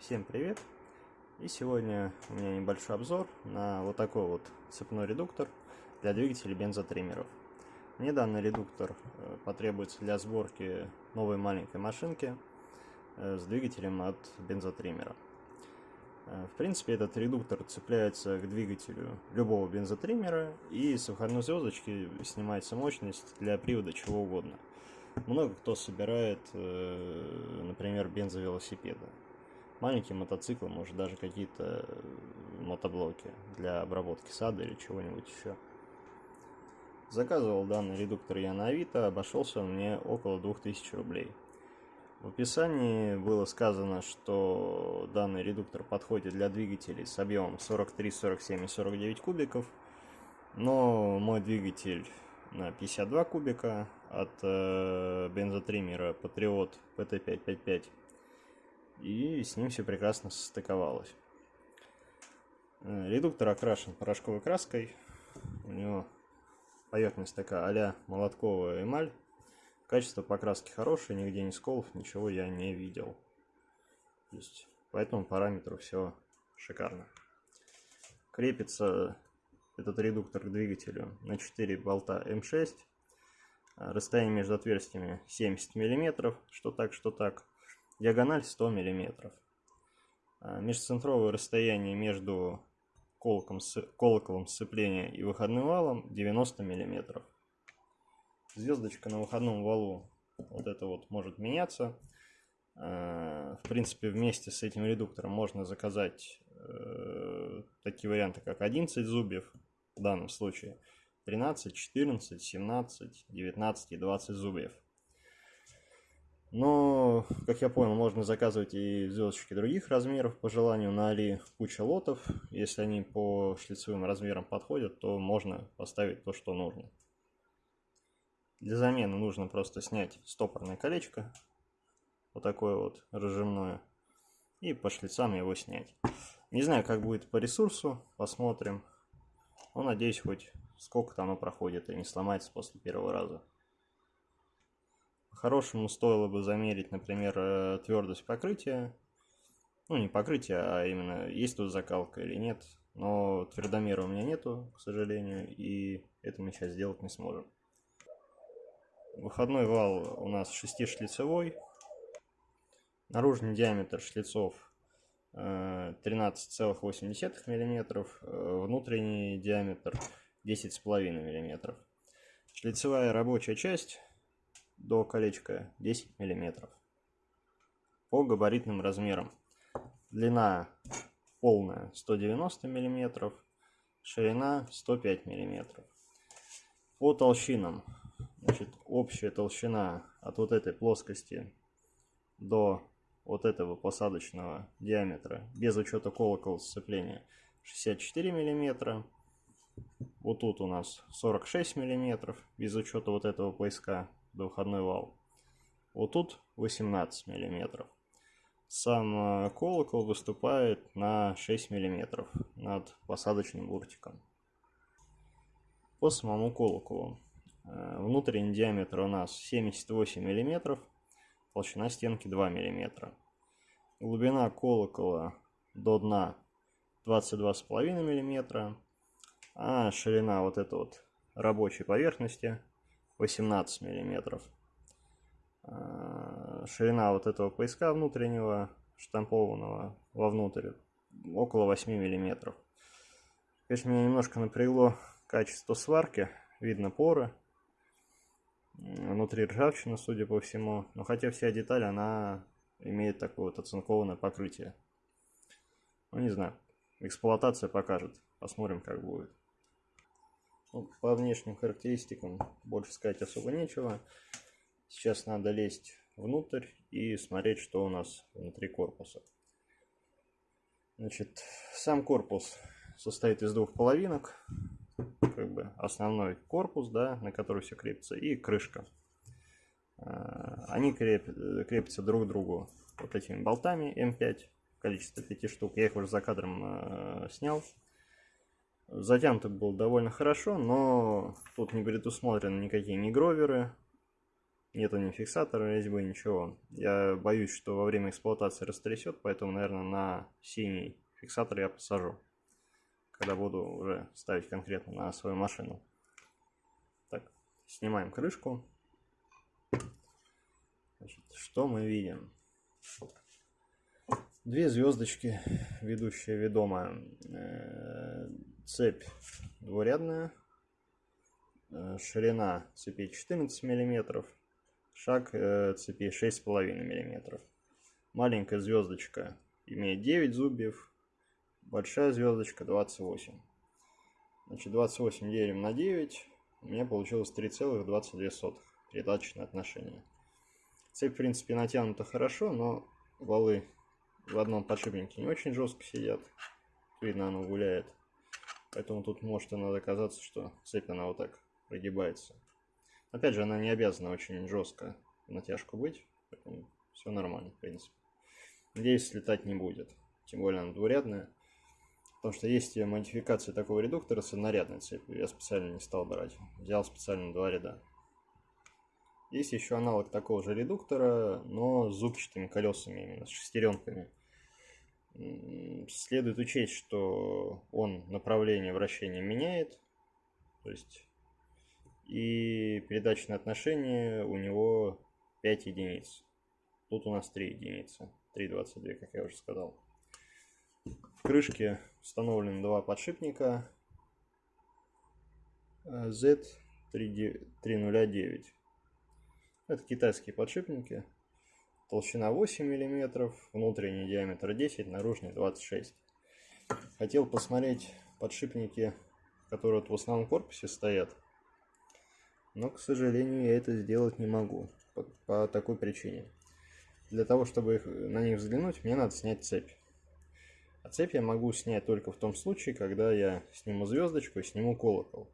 Всем привет! И сегодня у меня небольшой обзор на вот такой вот цепной редуктор для двигателей бензотриммеров. Мне данный редуктор э, потребуется для сборки новой маленькой машинки э, с двигателем от бензотриммера. Э, в принципе, этот редуктор цепляется к двигателю любого бензотриммера и с выходной звездочки снимается мощность для привода чего угодно. Много кто собирает, например, бензовелосипеды маленькие мотоциклы, может даже какие-то э, мотоблоки для обработки сада или чего-нибудь еще. Заказывал данный редуктор я на Авито, обошелся мне около 2000 рублей. В описании было сказано, что данный редуктор подходит для двигателей с объемом 43, 47 и 49 кубиков, но мой двигатель на 52 кубика от бензотриммера Patriot PT555 и с ним все прекрасно состыковалось. Э, редуктор окрашен порошковой краской, у него поверхность такая а-ля молотковая эмаль. Качество покраски хорошее, нигде не сколов, ничего я не видел. То есть, по этому параметру все шикарно. Крепится этот редуктор к двигателю на 4 болта М6. Расстояние между отверстиями 70 мм, что так, что так. Диагональ 100 мм. А, межцентровое расстояние между колоком, колоколом сцепления и выходным валом 90 мм. Звездочка на выходном валу вот это вот может меняться. А, в принципе, вместе с этим редуктором можно заказать э, такие варианты, как 11 зубьев в данном случае, 13, 14, 17, 19 и 20 зубьев. Но, как я понял, можно заказывать и звездочки других размеров по желанию на Али куча лотов. Если они по шлицевым размерам подходят, то можно поставить то, что нужно. Для замены нужно просто снять стопорное колечко, вот такое вот разжимное, и по шлицам его снять. Не знаю, как будет по ресурсу, посмотрим. Но надеюсь, хоть сколько-то оно проходит и не сломается после первого раза. По-хорошему стоило бы замерить, например, э, твердость покрытия. Ну, не покрытие, а именно есть тут закалка или нет. Но твердомера у меня нету, к сожалению, и это мы сейчас сделать не сможем. Выходной вал у нас 6-шлицевой. Наружный диаметр шлицов 13,8 э, мм, внутренний диаметр 10,5 мм. Шлицевая рабочая часть до колечка 10 мм. По габаритным размерам. Длина полная 190 мм, ширина 105 мм. По толщинам. Значит, общая толщина от вот этой плоскости до вот этого посадочного диаметра, без учета колокола сцепления, 64 мм. Вот тут у нас 46 мм, без учета вот этого поиска двуходной вал. Вот тут 18 миллиметров. Сам э, колокол выступает на 6 миллиметров над посадочным буртиком. По самому колоколу. Э, внутренний диаметр у нас 78 миллиметров, толщина стенки 2 миллиметра. Глубина колокола до дна 22,5 миллиметра, а ширина вот этой вот рабочей поверхности 18 миллиметров. А, ширина вот этого пояска внутреннего, штампованного вовнутрь, около 8 миллиметров. Конечно, меня немножко напрягло качество сварки. Видно поры. Внутри ржавчина, судя по всему. Но хотя вся деталь, она имеет такое вот оцинкованное покрытие. Ну, не знаю. Эксплуатация покажет. Посмотрим, как будет. Ну, по внешним характеристикам больше сказать особо нечего. Сейчас надо лезть внутрь и смотреть, что у нас внутри корпуса. Значит, сам корпус состоит из двух половинок. Как бы основной корпус, да, на который все крепится, и крышка. А, они креп, крепятся друг к другу вот этими болтами М5, количество 5 штук. Я их уже за кадром э, снял. Затянуто было довольно хорошо, но тут не предусмотрены никакие не гроверы, Нету ни фиксатора резьбы, ничего. Я боюсь, что во время эксплуатации растрясет, поэтому, наверное, на синий фиксатор я посажу. Когда буду уже ставить конкретно на свою машину. Так, снимаем крышку. Значит, что мы видим? Две звездочки, ведущая ведомая. Цепь двурядная. Э, ширина цепи 14 миллиметров шаг э, цепи 6,5 мм. Маленькая звездочка имеет 9 зубьев, большая звездочка 28. Значит, 28 делим на 9, у меня получилось 3,22 передаточное отношение. Цепь, в принципе, натянута хорошо, но валы в одном подшипнике не очень жестко сидят. Видно, оно гуляет. Поэтому тут может иногда казаться, что цепь она вот так прогибается. Опять же, она не обязана очень жестко натяжку быть, поэтому все нормально, в принципе. Надеюсь, слетать не будет, тем более она двурядная. Потому что есть модификация такого редуктора с однорядной цепью, я специально не стал брать, взял специально два ряда. Есть еще аналог такого же редуктора, но с зубчатыми колесами, именно с шестеренками. Следует учесть, что он направление вращения меняет, то есть и передачное отношение у него 5 единиц. Тут у нас 3 единицы. 3,22, как я уже сказал. В крышке установлены два подшипника Z309. Это китайские подшипники. Толщина 8 мм, внутренний диаметр 10, наружный 26. Хотел посмотреть подшипники, которые в основном корпусе стоят. Но, к сожалению, я это сделать не могу. По, по такой причине. Для того, чтобы их, на них взглянуть, мне надо снять цепь. А цепь я могу снять только в том случае, когда я сниму звездочку и сниму колокол.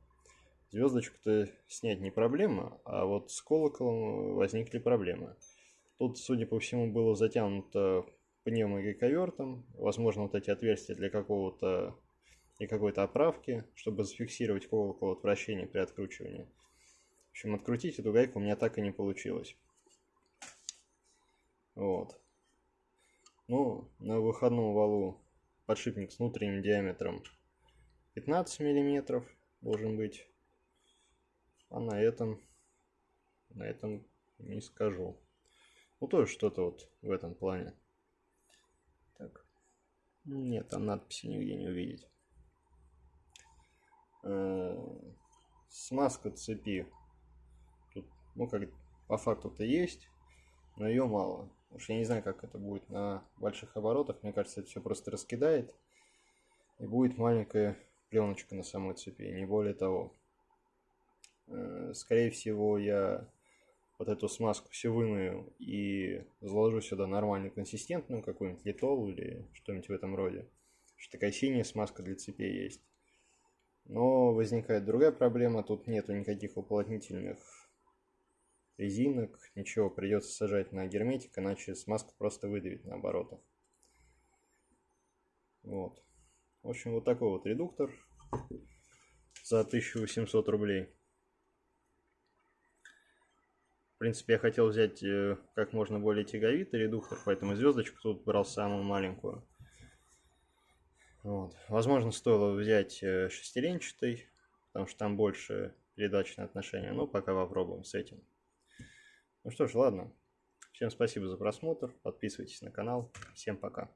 Звездочку-то снять не проблема, а вот с колоколом возникли проблемы. Тут, судя по всему, было затянуто пневмогайковертом. Возможно, вот эти отверстия для какого-то и какой-то оправки, чтобы зафиксировать колокол от вращения при откручивании общем, открутить эту гайку у меня так и не получилось. Вот. Ну, на выходном валу подшипник с внутренним диаметром 15 миллиметров должен быть. А на этом, на этом не скажу. Ну, тоже что-то вот в этом плане. Так. Нет, там надписи нигде не увидеть. Э, смазка цепи ну, как по факту-то есть, но ее мало. Уж я не знаю, как это будет на больших оборотах. Мне кажется, это все просто раскидает. И будет маленькая пленочка на самой цепи, не более того. Э, скорее всего, я вот эту смазку все вымою и заложу сюда нормальную консистентную, какую-нибудь литол или что-нибудь в этом роде. Что такая синяя смазка для цепей есть. Но возникает другая проблема, тут нету никаких уплотнительных резинок, ничего, придется сажать на герметик, иначе смазку просто выдавит на оборотах. Вот. В общем, вот такой вот редуктор за 1800 рублей. В принципе, я хотел взять э, как можно более тяговитый редуктор, поэтому звездочку тут брал самую маленькую. Вот. Возможно, стоило взять э, шестеренчатый, потому что там больше передачное отношение. Но пока попробуем с этим. Ну что ж, ладно. Всем спасибо за просмотр. Подписывайтесь на канал. Всем пока.